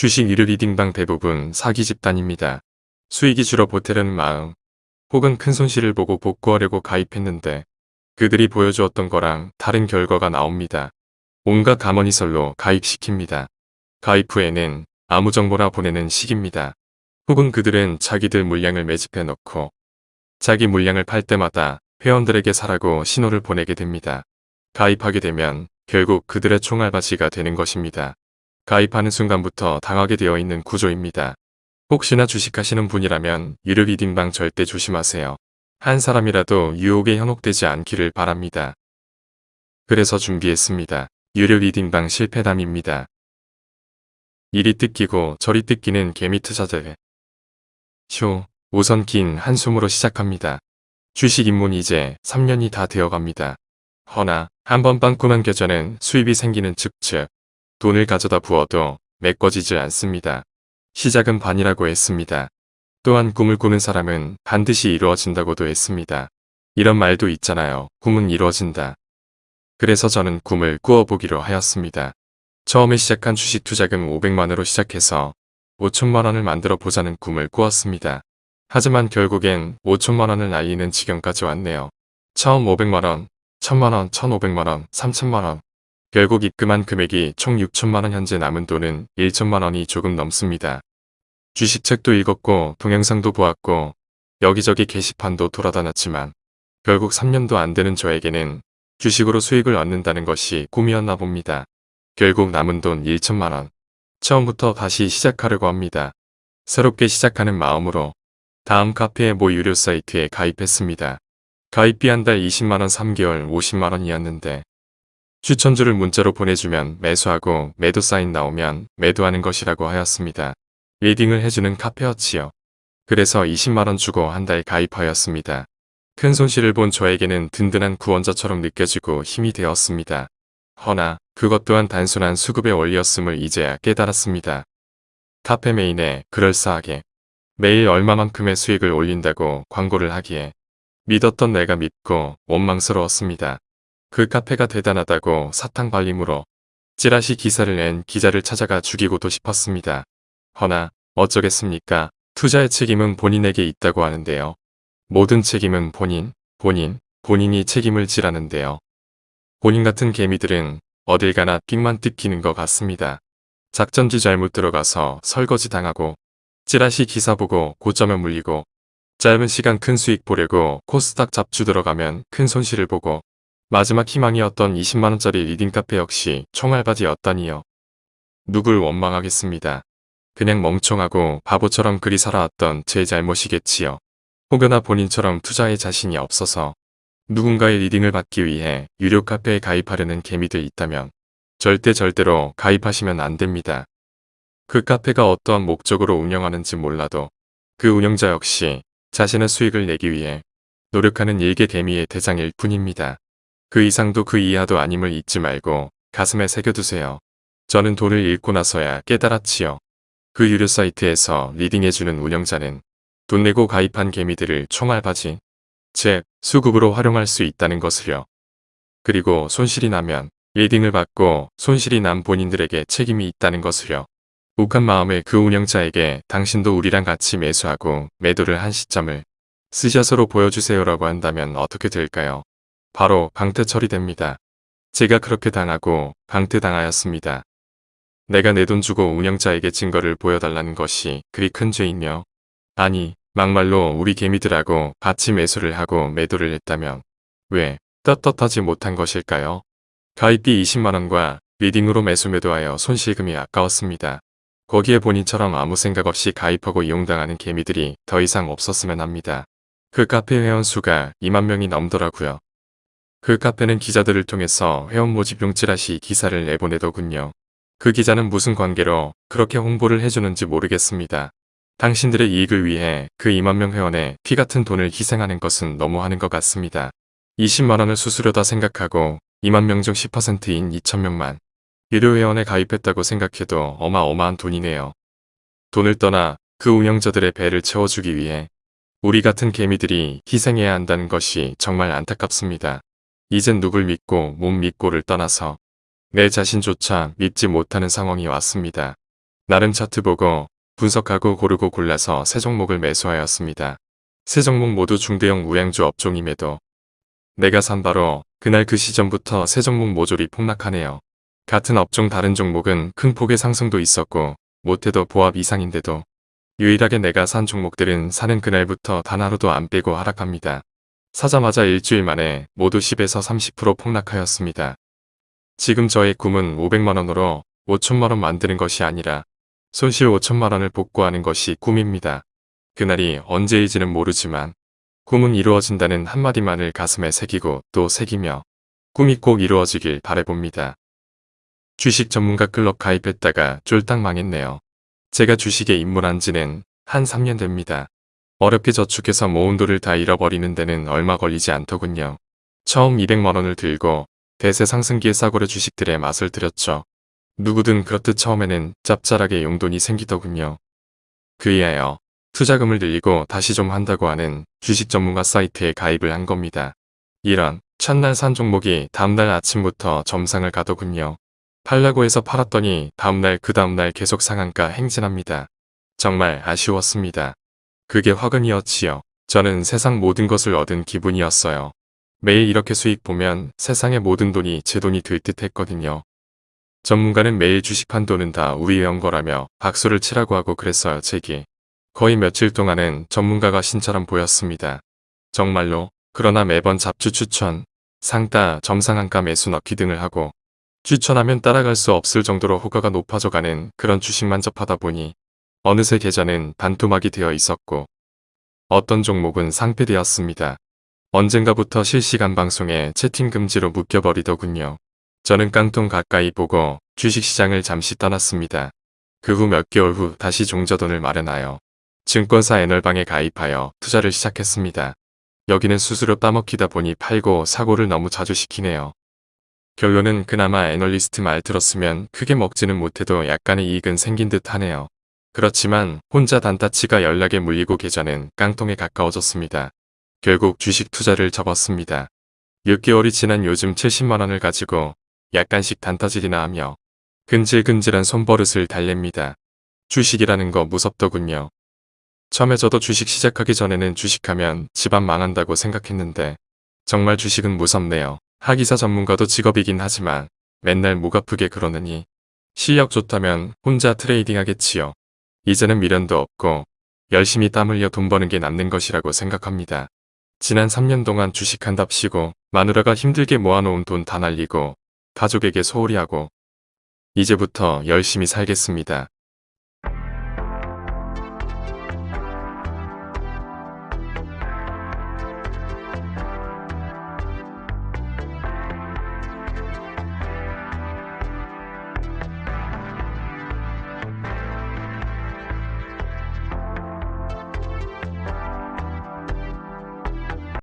주식 유료 리딩방 대부분 사기 집단입니다. 수익이 줄어 보태려는 마음 혹은 큰 손실을 보고 복구하려고 가입했는데 그들이 보여주었던 거랑 다른 결과가 나옵니다. 온갖 가머니설로 가입시킵니다. 가입 후에는 아무 정보나 보내는 식입니다. 혹은 그들은 자기들 물량을 매집해 놓고 자기 물량을 팔 때마다 회원들에게 사라고 신호를 보내게 됩니다. 가입하게 되면 결국 그들의 총알바지가 되는 것입니다. 가입하는 순간부터 당하게 되어 있는 구조입니다. 혹시나 주식하시는 분이라면 유료 리딩방 절대 조심하세요. 한 사람이라도 유혹에 현혹되지 않기를 바랍니다. 그래서 준비했습니다. 유료 리딩방 실패담입니다. 이리 뜯기고 저리 뜯기는 개미 투자들. 쇼, 우선 긴 한숨으로 시작합니다. 주식 입문 이제 3년이 다 되어갑니다. 허나 한번 빵꾸난 계좌는 수입이 생기는 측측 돈을 가져다 부어도 메꿔지질 않습니다. 시작은 반이라고 했습니다. 또한 꿈을 꾸는 사람은 반드시 이루어진다고도 했습니다. 이런 말도 있잖아요. 꿈은 이루어진다. 그래서 저는 꿈을 꾸어보기로 하였습니다. 처음에 시작한 주식 투자금 500만으로 시작해서 5천만원을 만들어 보자는 꿈을 꾸었습니다. 하지만 결국엔 5천만원을 날리는 지경까지 왔네요. 처음 500만원, 1000만원, 1500만원, 3000만원, 결국 입금한 금액이 총 6천만원 현재 남은 돈은 1천만원이 조금 넘습니다. 주식책도 읽었고 동영상도 보았고 여기저기 게시판도 돌아다녔지만 결국 3년도 안 되는 저에게는 주식으로 수익을 얻는다는 것이 꿈이었나 봅니다. 결국 남은 돈 1천만원. 처음부터 다시 시작하려고 합니다. 새롭게 시작하는 마음으로 다음 카페의 모 유료 사이트에 가입했습니다. 가입비 한 달 20만원 3개월 50만원이었는데 추천주를 문자로 보내주면 매수하고 매도 사인 나오면 매도하는 것이라고 하였습니다. 리딩을 해주는 카페였지요. 그래서 20만원 주고 한 달 가입하였습니다. 큰 손실을 본 저에게는 든든한 구원자처럼 느껴지고 힘이 되었습니다. 허나 그것 또한 단순한 수급의 원리였음을 이제야 깨달았습니다. 카페 메인에 그럴싸하게 매일 얼마만큼의 수익을 올린다고 광고를 하기에 믿었던 내가 믿고 원망스러웠습니다. 그 카페가 대단하다고 사탕 발림으로 찌라시 기사를 낸 기자를 찾아가 죽이고도 싶었습니다. 허나 어쩌겠습니까? 투자의 책임은 본인에게 있다고 하는데요. 모든 책임은 본인, 본인, 본인이 책임을 지라는데요. 본인 같은 개미들은 어딜 가나 삑만 뜯기는 것 같습니다. 작전주 잘못 들어가서 설거지 당하고 찌라시 기사 보고 고점에 물리고 짧은 시간 큰 수익 보려고 코스닥 잡주 들어가면 큰 손실을 보고 마지막 희망이었던 20만원짜리 리딩 카페 역시 총알받이였다니요. 누굴 원망하겠습니까. 그냥 멍청하고 바보처럼 그리 살아왔던 제 잘못이겠지요. 혹여나 본인처럼 투자에 자신이 없어서 누군가의 리딩을 받기 위해 유료 카페에 가입하려는 개미들 있다면 절대 절대로 가입하시면 안 됩니다. 그 카페가 어떠한 목적으로 운영하는지 몰라도 그 운영자 역시 자신의 수익을 내기 위해 노력하는 일개 개미의 대장일 뿐입니다. 그 이상도 그 이하도 아님을 잊지 말고 가슴에 새겨두세요. 저는 돈을 잃고 나서야 깨달았지요. 그 유료 사이트에서 리딩해주는 운영자는 돈 내고 가입한 개미들을 총알바지, 즉 수급으로 활용할 수 있다는 것을요. 그리고 손실이 나면 리딩을 받고 손실이 난 본인들에게 책임이 있다는 것을요. 욱한 마음에 그 운영자에게 당신도 우리랑 같이 매수하고 매도를 한 시점을 스샷으로 보여주세요라고 한다면 어떻게 될까요? 바로 강퇴 처리됩니다. 제가 그렇게 당하고 강퇴당하였습니다. 내가 내 돈 주고 운영자에게 증거를 보여달라는 것이 그리 큰 죄이며 아니 막말로 우리 개미들하고 같이 매수를 하고 매도를 했다면 왜 떳떳하지 못한 것일까요? 가입비 20만원과 리딩으로 매수 매도하여 손실금이 아까웠습니다. 거기에 본인처럼 아무 생각 없이 가입하고 이용당하는 개미들이 더 이상 없었으면 합니다. 그 카페 회원 수가 2만 명이 넘더라고요. 그 카페는 기자들을 통해서 회원 모집 용 찌라시 기사를 내보내더군요. 그 기자는 무슨 관계로 그렇게 홍보를 해주는지 모르겠습니다. 당신들의 이익을 위해 그 2만명 회원의 피 같은 돈을 희생하는 것은 너무하는 것 같습니다. 20만원을 수수료다 생각하고 2만명 중 10%인 2천명만 유료 회원에 가입했다고 생각해도 어마어마한 돈이네요. 돈을 떠나 그 운영자들의 배를 채워주기 위해 우리 같은 개미들이 희생해야 한다는 것이 정말 안타깝습니다. 이젠 누굴 믿고 못 믿고를 떠나서 내 자신조차 믿지 못하는 상황이 왔습니다. 나름 차트 보고 분석하고 고르고 골라서 세 종목을 매수하였습니다. 세 종목 모두 중대형 우량주 업종임에도 내가 산 바로 그날 그 시점부터 세 종목 모조리 폭락하네요. 같은 업종 다른 종목은 큰 폭의 상승도 있었고 못해도 보합 이상인데도 유일하게 내가 산 종목들은 사는 그날부터 단 하루도 안 빼고 하락합니다. 사자마자 일주일 만에 모두 10에서 30% 폭락하였습니다. 지금 저의 꿈은 500만원으로 5천만원 만드는 것이 아니라 손실 5천만원을 복구하는 것이 꿈입니다. 그날이 언제일지는 모르지만 꿈은 이루어진다는 한마디만을 가슴에 새기고 또 새기며 꿈이 꼭 이루어지길 바래봅니다. 주식 전문가 클럽 가입했다가 쫄딱 망했네요. 제가 주식에 입문한 지는 한 3년 됩니다. 어렵게 저축해서 모은 돈을 다 잃어버리는 데는 얼마 걸리지 않더군요. 처음 200만원을 들고 대세 상승기에 싸구려 주식들의 맛을 들였죠. 누구든 그렇듯 처음에는 짭짤하게 용돈이 생기더군요. 그이하여 투자금을 늘리고 다시 좀 한다고 하는 주식 전문가 사이트에 가입을 한 겁니다. 이런 첫날 산 종목이 다음날 아침부터 점상을 가더군요. 팔라고 해서 팔았더니 다음날 그 다음날 계속 상한가 행진합니다. 정말 아쉬웠습니다. 그게 화근이었지요. 저는 세상 모든 것을 얻은 기분이었어요. 매일 이렇게 수익 보면 세상의 모든 돈이 제 돈이 될 듯 했거든요. 전문가는 매일 주식판 돈은 다 우리의 연거라며 박수를 치라고 하고 그랬어요 제기. 거의 며칠 동안은 전문가가 신처럼 보였습니다. 정말로 그러나 매번 잡주 추천, 상따, 점상한가 매수 넣기 등을 하고 추천하면 따라갈 수 없을 정도로 호가가 높아져가는 그런 주식만 접하다 보니 어느새 계좌는 반토막이 되어 있었고 어떤 종목은 상폐되었습니다. 언젠가부터 실시간 방송에 채팅 금지로 묶여버리더군요. 저는 깡통 가까이 보고 주식시장을 잠시 떠났습니다. 그 후 몇 개월 후 다시 종저돈을 마련하여 증권사 애널방에 가입하여 투자를 시작했습니다. 여기는 수수료 따먹히다 보니 팔고 사고를 너무 자주 시키네요. 결론은 그나마 애널리스트 말 들었으면 크게 먹지는 못해도 약간의 이익은 생긴 듯 하네요. 그렇지만 혼자 단타치가 연락에 물리고 계좌는 깡통에 가까워졌습니다. 결국 주식 투자를 접었습니다. 6개월이 지난 요즘 70만원을 가지고 약간씩 단타질이나 하며 근질근질한 손버릇을 달랩니다. 주식이라는 거 무섭더군요. 처음에 저도 주식 시작하기 전에는 주식하면 집안 망한다고 생각했는데 정말 주식은 무섭네요. 하기사 전문가도 직업이긴 하지만 맨날 목 아프게 그러느니 실력 좋다면 혼자 트레이딩 하겠지요. 이제는 미련도 없고 열심히 땀 흘려 돈 버는 게 남는 것이라고 생각합니다. 지난 3년 동안 주식한답시고 마누라가 힘들게 모아놓은 돈 다 날리고 가족에게 소홀히 하고 이제부터 열심히 살겠습니다.